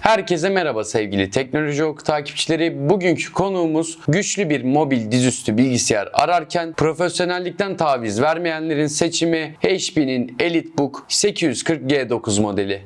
Herkese merhaba sevgili Teknoloji Oku takipçileri. Bugünkü konuğumuz güçlü bir mobil dizüstü bilgisayar ararken profesyonellikten taviz vermeyenlerin seçimi HP'nin EliteBook 840G9 modeli.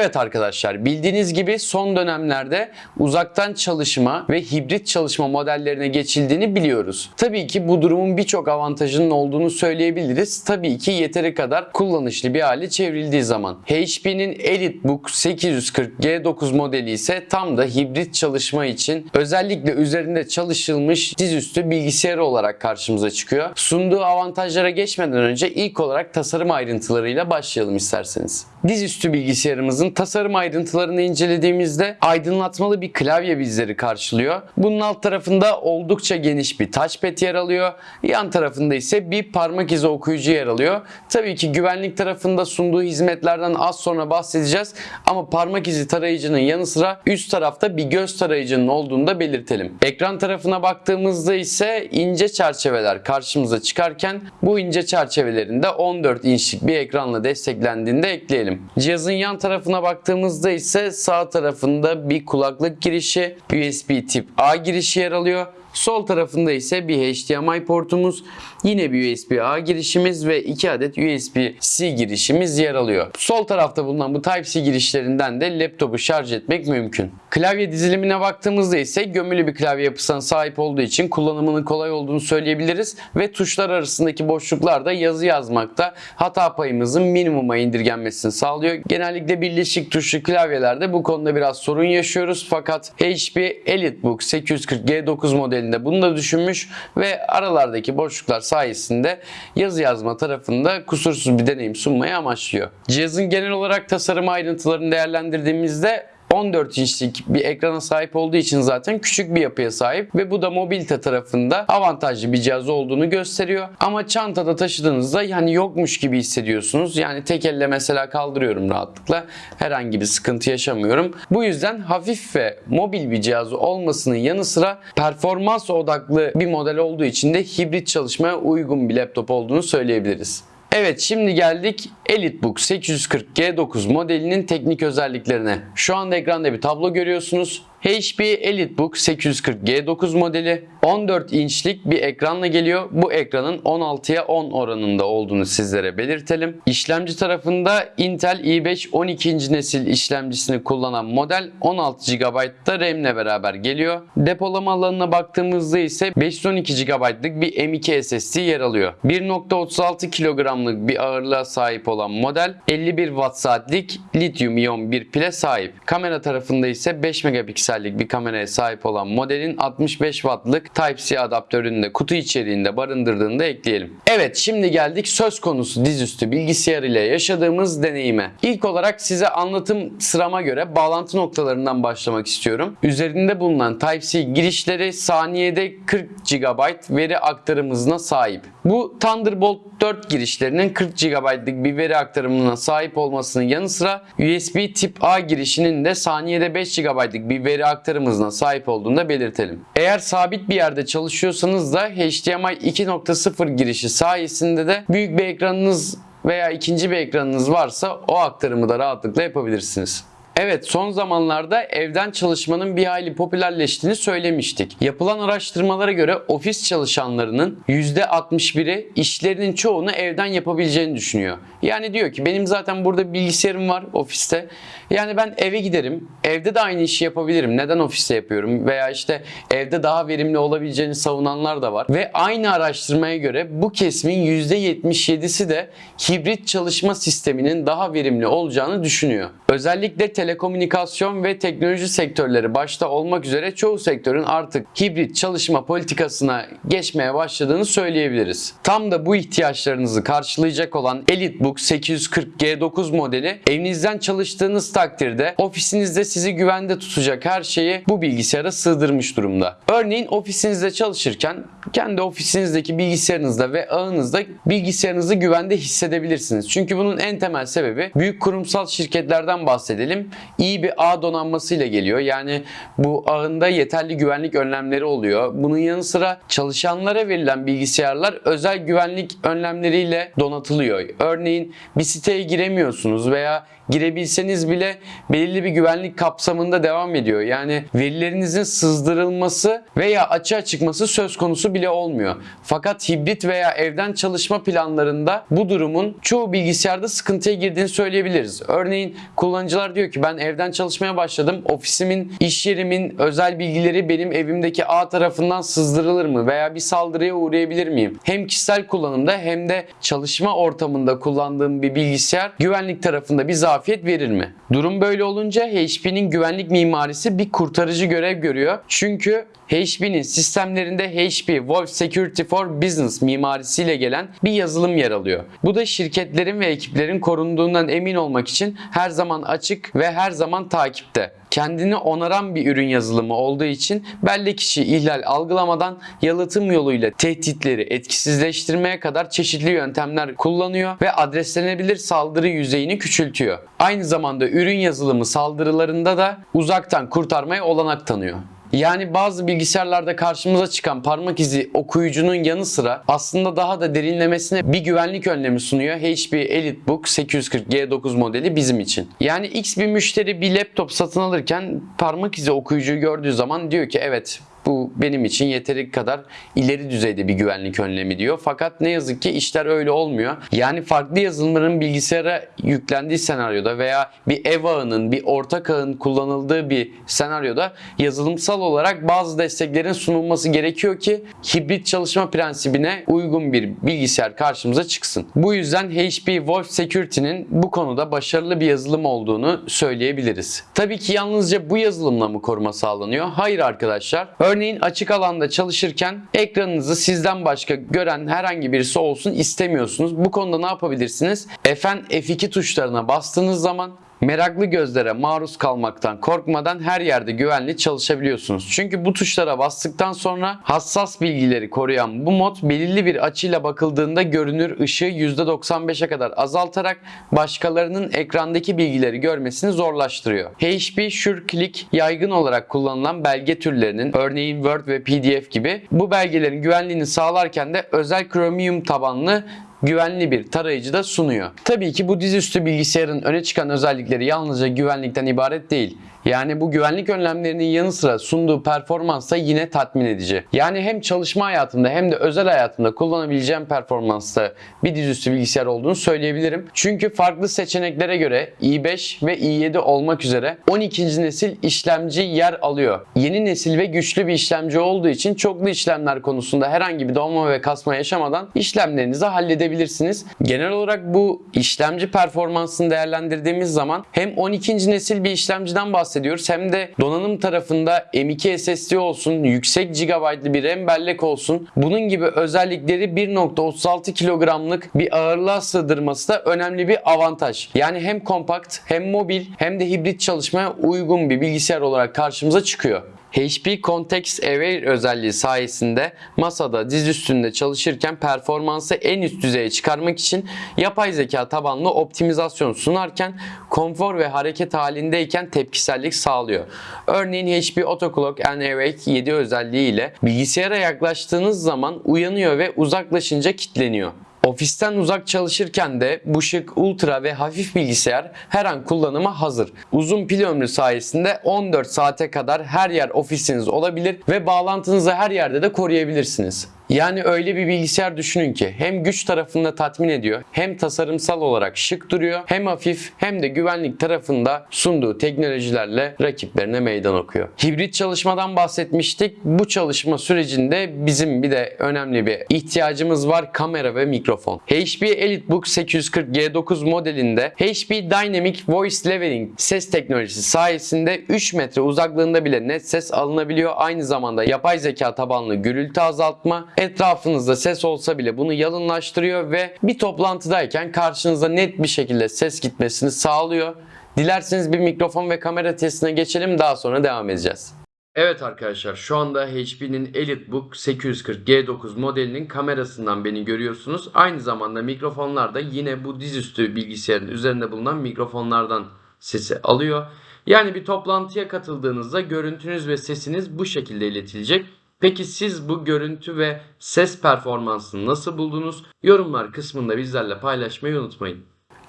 Evet arkadaşlar bildiğiniz gibi son dönemlerde uzaktan çalışma ve hibrit çalışma modellerine geçildiğini biliyoruz. Tabii ki bu durumun birçok avantajının olduğunu söyleyebiliriz. Tabii ki yeteri kadar kullanışlı bir hale çevrildiği zaman. HP'nin EliteBook 840G9 modeli ise tam da hibrit çalışma için özellikle üzerinde çalışılmış dizüstü bilgisayarı olarak karşımıza çıkıyor. Sunduğu avantajlara geçmeden önce ilk olarak tasarım ayrıntılarıyla başlayalım isterseniz. Dizüstü bilgisayarımızın tasarım ayrıntılarını incelediğimizde aydınlatmalı bir klavye bizleri karşılıyor. Bunun alt tarafında oldukça geniş bir touchpad yer alıyor. Yan tarafında ise bir parmak izi okuyucu yer alıyor. Tabii ki güvenlik tarafında sunduğu hizmetlerden az sonra bahsedeceğiz. Ama parmak izi tarayıcının yanı sıra üst tarafta bir göz tarayıcının olduğunu da belirtelim. Ekran tarafına baktığımızda ise ince çerçeveler karşımıza çıkarken bu ince çerçevelerin de 14 inçlik bir ekranla desteklendiğini de ekleyelim. Cihazın yan tarafına baktığımızda ise sağ tarafında bir kulaklık girişi, USB tip A girişi yer alıyor. Sol tarafında ise bir HDMI portumuz, yine bir USB-A girişimiz ve 2 adet USB-C girişimiz yer alıyor. Sol tarafta bulunan bu Type-C girişlerinden de laptopu şarj etmek mümkün. Klavye dizilimine baktığımızda ise gömülü bir klavye yapısına sahip olduğu için kullanımının kolay olduğunu söyleyebiliriz ve tuşlar arasındaki boşluklarda yazı yazmakta hata payımızın minimuma indirgenmesini sağlıyor. Genellikle birleşik tuşlu klavyelerde bu konuda biraz sorun yaşıyoruz fakat HP EliteBook 840G9 modelinde bunu da düşünmüş ve aralardaki boşluklar sayesinde yazı yazma tarafında kusursuz bir deneyim sunmayı amaçlıyor. Cihazın genel olarak tasarım ayrıntılarını değerlendirdiğimizde 14 inçlik bir ekrana sahip olduğu için zaten küçük bir yapıya sahip ve bu da mobilite tarafında avantajlı bir cihaz olduğunu gösteriyor. Ama çantada taşıdığınızda yani yokmuş gibi hissediyorsunuz. Yani tek elle mesela kaldırıyorum rahatlıkla. Herhangi bir sıkıntı yaşamıyorum. Bu yüzden hafif ve mobil bir cihaz olmasının yanı sıra performans odaklı bir model olduğu için de hibrit çalışmaya uygun bir laptop olduğunu söyleyebiliriz. Evet şimdi geldik EliteBook 840G9 modelinin teknik özelliklerine. Şu anda ekranda bir tablo görüyorsunuz. HP EliteBook 840G9 modeli 14 inçlik bir ekranla geliyor. Bu ekranın 16'ya 10 oranında olduğunu sizlere belirtelim. İşlemci tarafında Intel i5 12. nesil işlemcisini kullanan model 16 GB'da RAM ile beraber geliyor. Depolama alanına baktığımızda ise 512 GB'lık bir M2 SSD yer alıyor. 1.36 kilogramlık bir ağırlığa sahip olan model 51 watt saatlik lityum iyon bir pile sahip. Kamera tarafında ise 5 megapiksellik bir kameraya sahip olan modelin 65 wattlık Type-C adaptörünü de kutu içeriğinde barındırdığını da ekleyelim. Evet şimdi geldik söz konusu dizüstü bilgisayar ile yaşadığımız deneyime. İlk olarak size anlatım sırama göre bağlantı noktalarından başlamak istiyorum. Üzerinde bulunan Type-C girişleri saniyede 40 GB veri aktarım hızına sahip. Bu Thunderbolt 4 girişlerinin 40 GB'lık bir veri aktarımına sahip olmasının yanı sıra USB tip A girişinin de saniyede 5 GB'lık bir veri aktarım hızına sahip olduğunu da belirtelim. Eğer sabit bir yerde çalışıyorsanız da HDMI 2.0 girişi sayesinde de büyük bir ekranınız veya ikinci bir ekranınız varsa o aktarımı da rahatlıkla yapabilirsiniz. Evet son zamanlarda evden çalışmanın bir hayli popülerleştiğini söylemiştik. Yapılan araştırmalara göre ofis çalışanlarının %61'i işlerinin çoğunu evden yapabileceğini düşünüyor. Yani diyor ki benim zaten burada bilgisayarım var ofiste. Yani ben eve giderim. Evde de aynı işi yapabilirim. Neden ofiste yapıyorum? Veya işte evde daha verimli olabileceğini savunanlar da var. Ve aynı araştırmaya göre bu kesimin %77'si de hibrit çalışma sisteminin daha verimli olacağını düşünüyor. Özellikle telefon telekomünikasyon ve teknoloji sektörleri başta olmak üzere çoğu sektörün artık hibrit çalışma politikasına geçmeye başladığını söyleyebiliriz. Tam da bu ihtiyaçlarınızı karşılayacak olan EliteBook 840 G9 modeli evinizden çalıştığınız takdirde ofisinizde sizi güvende tutacak her şeyi bu bilgisayara sığdırmış durumda. Örneğin ofisinizde çalışırken kendi ofisinizdeki bilgisayarınızda ve ağınızda bilgisayarınızı güvende hissedebilirsiniz. Çünkü bunun en temel sebebi büyük kurumsal şirketlerden bahsedelim. İyi bir ağ donanmasıyla geliyor. Yani bu ağında yeterli güvenlik önlemleri oluyor. Bunun yanı sıra çalışanlara verilen bilgisayarlar özel güvenlik önlemleriyle donatılıyor. Örneğin bir siteye giremiyorsunuz veya girebilseniz bile belirli bir güvenlik kapsamında devam ediyor. Yani verilerinizin sızdırılması veya açığa çıkması söz konusu bile olmuyor. Fakat hibrit veya evden çalışma planlarında bu durumun çoğu bilgisayarda sıkıntıya girdiğini söyleyebiliriz. Örneğin kullanıcılar diyor ki ben evden çalışmaya başladım. Ofisimin, iş yerimin özel bilgileri benim evimdeki ağ tarafından sızdırılır mı veya bir saldırıya uğrayabilir miyim? Hem kişisel kullanımda hem de çalışma ortamında kullandığım bir bilgisayar güvenlik tarafında bir zafiyet verir mi? Durum böyle olunca HP'nin güvenlik mimarisi bir kurtarıcı görev görüyor. Çünkü HP'nin sistemlerinde HP Wolf Security for Business mimarisiyle gelen bir yazılım yer alıyor. Bu da şirketlerin ve ekiplerin korunduğundan emin olmak için her zaman açık ve her zaman takipte. Kendini onaran bir ürün yazılımı olduğu için belli kişi ihlal algılamadan yalıtım yoluyla tehditleri etkisizleştirmeye kadar çeşitli yöntemler kullanıyor ve adreslenebilir saldırı yüzeyini küçültüyor. Aynı zamanda ürün yazılımı saldırılarında da uzaktan kurtarmaya olanak tanıyor. Yani bazı bilgisayarlarda karşımıza çıkan parmak izi okuyucunun yanı sıra aslında daha da derinlemesine bir güvenlik önlemi sunuyor HP EliteBook 840 G9 modeli bizim için. Yani X bir müşteri bir laptop satın alırken parmak izi okuyucuyu gördüğü zaman diyor ki evet bu benim için yeteri kadar ileri düzeyde bir güvenlik önlemi diyor. Fakat ne yazık ki işler öyle olmuyor. Yani farklı yazılımların bilgisayara yüklendiği senaryoda veya bir ev ağının, bir ortak ağın kullanıldığı bir senaryoda yazılımsal olarak bazı desteklerin sunulması gerekiyor ki hibrit çalışma prensibine uygun bir bilgisayar karşımıza çıksın. Bu yüzden HP Wolf Security'nin bu konuda başarılı bir yazılım olduğunu söyleyebiliriz. Tabii ki yalnızca bu yazılımla mı koruma sağlanıyor? Hayır arkadaşlar. Örneğin açık alanda çalışırken ekranınızı sizden başka gören herhangi birisi olsun istemiyorsunuz. Bu konuda ne yapabilirsiniz? Fn F2 tuşlarına bastığınız zaman meraklı gözlere maruz kalmaktan korkmadan her yerde güvenli çalışabiliyorsunuz. Çünkü bu tuşlara bastıktan sonra hassas bilgileri koruyan bu mod belirli bir açıyla bakıldığında görünür ışığı %95'e kadar azaltarak başkalarının ekrandaki bilgileri görmesini zorlaştırıyor. HP SureClick yaygın olarak kullanılan belge türlerinin örneğin Word ve PDF gibi bu belgelerin güvenliğini sağlarken de özel Chromium tabanlı güvenli bir tarayıcı da sunuyor. Tabii ki bu dizüstü bilgisayarın öne çıkan özellikleri yalnızca güvenlikten ibaret değil. Yani bu güvenlik önlemlerinin yanı sıra sunduğu performans da yine tatmin edici. Yani hem çalışma hayatımda hem de özel hayatımda kullanabileceğim performansta bir dizüstü bilgisayar olduğunu söyleyebilirim. Çünkü farklı seçeneklere göre i5 ve i7 olmak üzere 12. nesil işlemci yer alıyor. Yeni nesil ve güçlü bir işlemci olduğu için çoklu işlemler konusunda herhangi bir donma ve kasma yaşamadan işlemlerinizi halledebilirsiniz. Genel olarak bu işlemci performansını değerlendirdiğimiz zaman hem 12. nesil bir işlemciden bahsediyoruz hem de donanım tarafında M2 SSD olsun, yüksek gigabaytlı bir RAM bellek olsun. Bunun gibi özellikleri 1.36 kilogramlık bir ağırlığa sığdırması da önemli bir avantaj. Yani hem kompakt hem mobil hem de hibrit çalışmaya uygun bir bilgisayar olarak karşımıza çıkıyor. HP Context Aware özelliği sayesinde masada diz üstünde çalışırken performansı en üst düzeye çıkarmak için yapay zeka tabanlı optimizasyon sunarken konfor ve hareket halindeyken tepkisellik sağlıyor. Örneğin HP Autoclock and Awake 7 özelliği ile bilgisayara yaklaştığınız zaman uyanıyor ve uzaklaşınca kilitleniyor. Ofisten uzak çalışırken de bu şık ultra ve hafif bilgisayar her an kullanıma hazır. Uzun pil ömrü sayesinde 14 saate kadar her yer ofisiniz olabilir ve bağlantınızı her yerde de koruyabilirsiniz. Yani öyle bir bilgisayar düşünün ki hem güç tarafında tatmin ediyor, hem tasarımsal olarak şık duruyor, hem hafif hem de güvenlik tarafında sunduğu teknolojilerle rakiplerine meydan okuyor. Hibrit çalışmadan bahsetmiştik. Bu çalışma sürecinde bizim bir de önemli bir ihtiyacımız var kamera ve mikrofon. HP EliteBook 840G9 modelinde HP Dynamic Voice Leveling ses teknolojisi sayesinde 3 metre uzaklığında bile net ses alınabiliyor. Aynı zamanda yapay zeka tabanlı gürültü azaltma, etrafınızda ses olsa bile bunu yalınlaştırıyor ve bir toplantıdayken karşınıza net bir şekilde ses gitmesini sağlıyor. Dilerseniz bir mikrofon ve kamera testine geçelim daha sonra devam edeceğiz. Evet arkadaşlar şu anda HP'nin EliteBook 840G9 modelinin kamerasından beni görüyorsunuz. Aynı zamanda mikrofonlar da yine bu dizüstü bilgisayarın üzerinde bulunan mikrofonlardan sesi alıyor. Yani bir toplantıya katıldığınızda görüntünüz ve sesiniz bu şekilde iletilecek. Peki siz bu görüntü ve ses performansını nasıl buldunuz? Yorumlar kısmında bizlerle paylaşmayı unutmayın.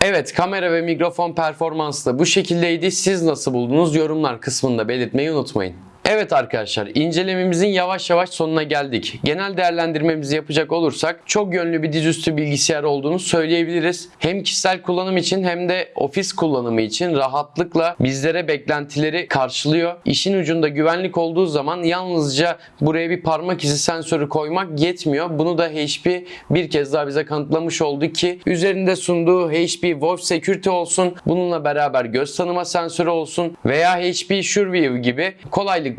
Evet kamera ve mikrofon performansı da bu şekildeydi. Siz nasıl buldunuz? Yorumlar kısmında belirtmeyi unutmayın. Evet arkadaşlar incelememizin yavaş yavaş sonuna geldik. Genel değerlendirmemizi yapacak olursak çok yönlü bir dizüstü bilgisayar olduğunu söyleyebiliriz. Hem kişisel kullanım için hem de ofis kullanımı için rahatlıkla bizlere beklentileri karşılıyor. İşin ucunda güvenlik olduğu zaman yalnızca buraya bir parmak izi sensörü koymak yetmiyor. Bunu da HP bir kez daha bize kanıtlamış oldu ki üzerinde sunduğu HP Wolf Security olsun, bununla beraber göz tanıma sensörü olsun veya HP SureView gibi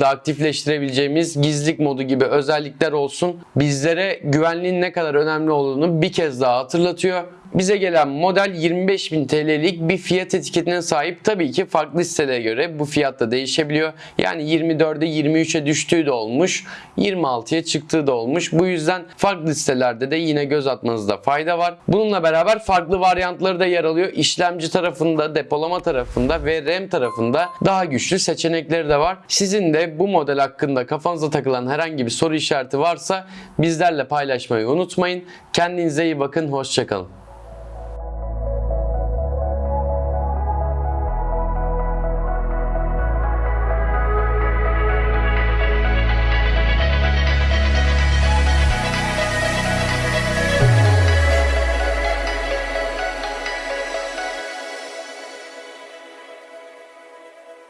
kolaylıkla aktifleştirebileceğimiz gizlilik modu gibi özellikler olsun bizlere güvenliğin ne kadar önemli olduğunu bir kez daha hatırlatıyor. Bize gelen model 25.000 TL'lik bir fiyat etiketine sahip. Tabii ki farklı sitelere göre bu fiyat da değişebiliyor. Yani 24'e 23'e düştüğü de olmuş. 26'ya çıktığı da olmuş. Bu yüzden farklı sitelerde de yine göz atmanızda fayda var. Bununla beraber farklı varyantları da yer alıyor. İşlemci tarafında, depolama tarafında ve RAM tarafında daha güçlü seçenekleri de var. Sizin de bu model hakkında kafanıza takılan herhangi bir soru işareti varsa bizlerle paylaşmayı unutmayın. Kendinize iyi bakın. Hoşçakalın.